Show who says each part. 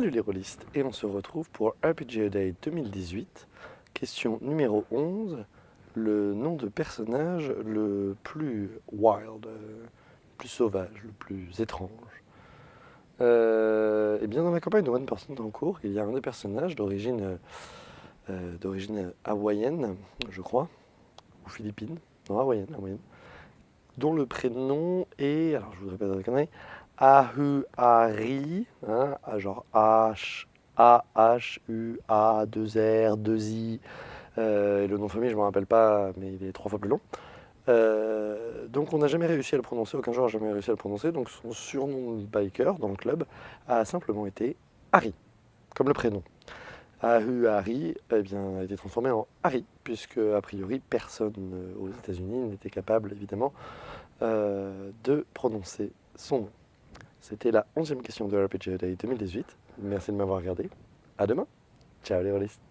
Speaker 1: Salut les rôlistes et on se retrouve pour RPG Day 2018, question numéro 11, le nom de personnage le plus wild, le plus sauvage, le plus étrange. Euh, et bien dans la campagne de One Person en cours, il y a un des personnages d'origine euh, d'origine hawaïenne, je crois, ou philippine, non hawaïenne, hawaïenne, dont le prénom est, alors je voudrais pas dire de Ahuari, hein, genre H, A, H, U, A, 2 R, 2 I. Euh, le nom de famille, je ne me rappelle pas, mais il est trois fois plus long. Euh, donc on n'a jamais réussi à le prononcer, aucun joueur n'a jamais réussi à le prononcer, donc son surnom de biker dans le club a simplement été Harry, comme le prénom. Ahu eh a été transformé en Harry, puisque a priori personne euh, aux États-Unis n'était capable évidemment de prononcer son nom. C'était la onzième question de RPG Day 2018. Merci de m'avoir regardé. À demain. Ciao les rôlistes.